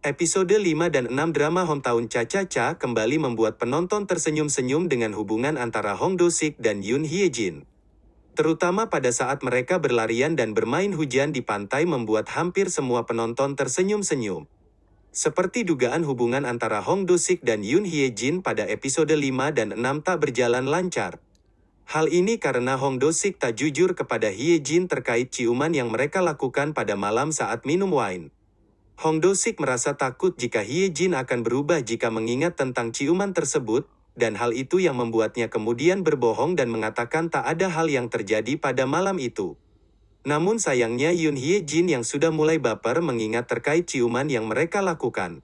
Episode 5 dan 6 drama Hometown Cha-Cha-Cha kembali membuat penonton tersenyum-senyum dengan hubungan antara Hong Do-sik dan Yoon Hye-jin. Terutama pada saat mereka berlarian dan bermain hujan di pantai membuat hampir semua penonton tersenyum-senyum. Seperti dugaan hubungan antara Hong Do-sik dan Yoon Hye-jin pada episode 5 dan 6 tak berjalan lancar. Hal ini karena Hong Do-sik tak jujur kepada Hye-jin terkait ciuman yang mereka lakukan pada malam saat minum wine. Hong Do-sik merasa takut jika Hye-jin akan berubah jika mengingat tentang ciuman tersebut, dan hal itu yang membuatnya kemudian berbohong dan mengatakan tak ada hal yang terjadi pada malam itu. Namun sayangnya Yoon Hye-jin yang sudah mulai baper mengingat terkait ciuman yang mereka lakukan.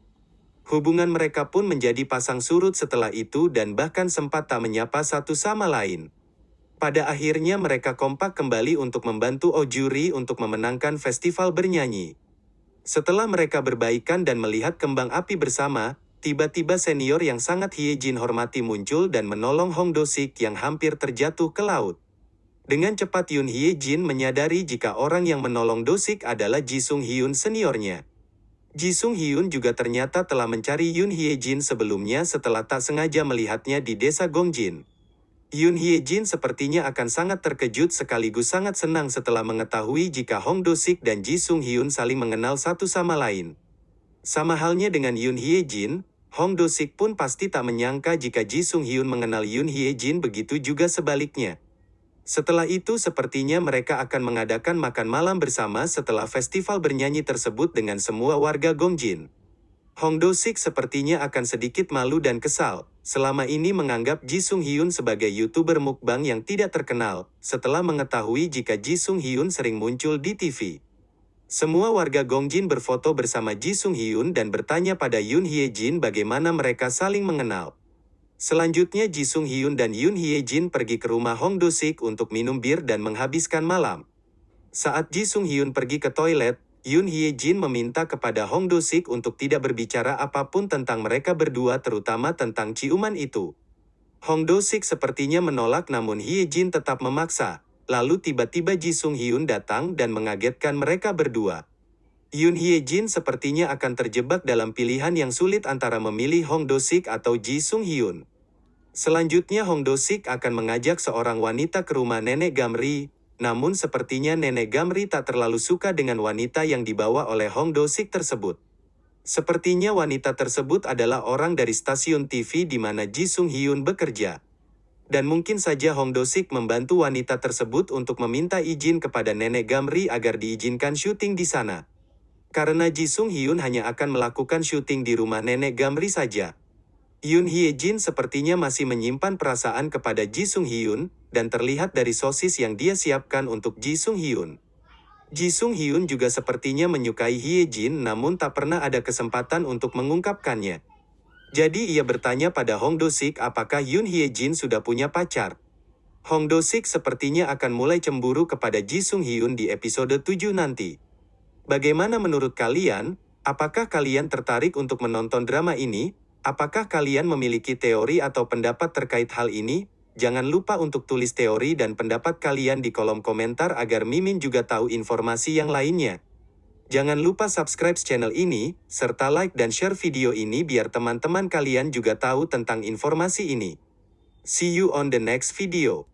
Hubungan mereka pun menjadi pasang surut setelah itu dan bahkan sempat tak menyapa satu sama lain. Pada akhirnya mereka kompak kembali untuk membantu Oh Juri untuk memenangkan festival bernyanyi. Setelah mereka berbaikan dan melihat kembang api bersama, tiba-tiba senior yang sangat Hye-jin hormati muncul dan menolong Hong Do-sik yang hampir terjatuh ke laut. Dengan cepat Yoon Hye-jin menyadari jika orang yang menolong Do-sik adalah Ji Sung Hyun seniornya. Ji Sung Hyun juga ternyata telah mencari Yoon Hye-jin sebelumnya setelah tak sengaja melihatnya di desa Gongjin. Yoon Hye-jin sepertinya akan sangat terkejut sekaligus sangat senang setelah mengetahui jika Hong Do-sik dan Ji Sung Hyun saling mengenal satu sama lain. Sama halnya dengan Yoon Hye-jin, Hong Do-sik pun pasti tak menyangka jika Ji Sung Hyun mengenal Yoon Hye-jin begitu juga sebaliknya. Setelah itu sepertinya mereka akan mengadakan makan malam bersama setelah festival bernyanyi tersebut dengan semua warga Gongjin. Hong Do-sik sepertinya akan sedikit malu dan kesal, selama ini menganggap Ji Sung Hyun sebagai YouTuber mukbang yang tidak terkenal, setelah mengetahui jika Ji Sung Hyun sering muncul di TV. Semua warga Gongjin berfoto bersama Ji Sung Hyun dan bertanya pada Yoon Hye Jin bagaimana mereka saling mengenal. Selanjutnya Ji Sung Hyun dan Yoon Hye Jin pergi ke rumah Hong Do-sik untuk minum bir dan menghabiskan malam. Saat Ji Sung Hyun pergi ke toilet, Yoon Hye Jin meminta kepada Hong Do-sik untuk tidak berbicara apa pun tentang mereka berdua terutama tentang ciuman itu. Hong Do-sik sepertinya menolak namun Hye Jin tetap memaksa. Lalu tiba-tiba Ji Sung Hyun datang dan mengagetkan mereka berdua. Yoon Hye Jin sepertinya akan terjebak dalam pilihan yang sulit antara memilih Hong Do-sik atau Ji Sung Hyun. Selanjutnya Hong Do-sik akan mengajak seorang wanita ke rumah nenek Gamri, namun sepertinya nenek Gamri tak terlalu suka dengan wanita yang dibawa oleh Hong Do-sik tersebut. Sepertinya wanita tersebut adalah orang dari stasiun TV di mana Ji Sung Hyun bekerja. Dan mungkin saja Hong Do-sik membantu wanita tersebut untuk meminta izin kepada nenek Gamri agar diizinkan syuting di sana. Karena Ji Sung Hyun hanya akan melakukan syuting di rumah nenek Gamri saja. Yoon Hye Jin sepertinya masih menyimpan perasaan kepada Ji Sung Hyun, dan terlihat dari sosis yang dia siapkan untuk Ji Sung Hyun. Ji Sung Hyun juga sepertinya menyukai Hye Jin namun tak pernah ada kesempatan untuk mengungkapkannya. Jadi ia bertanya pada Hong Do-sik apakah Yoon Hye Jin sudah punya pacar. Hong Do-sik sepertinya akan mulai cemburu kepada Ji Sung Hyun di episode 7 nanti. Bagaimana menurut kalian? Apakah kalian tertarik untuk menonton drama ini? Apakah kalian memiliki teori atau pendapat terkait hal ini? Jangan lupa untuk tulis teori dan pendapat kalian di kolom komentar agar Mimin juga tahu informasi yang lainnya. Jangan lupa subscribe channel ini, serta like dan share video ini biar teman-teman kalian juga tahu tentang informasi ini. See you on the next video.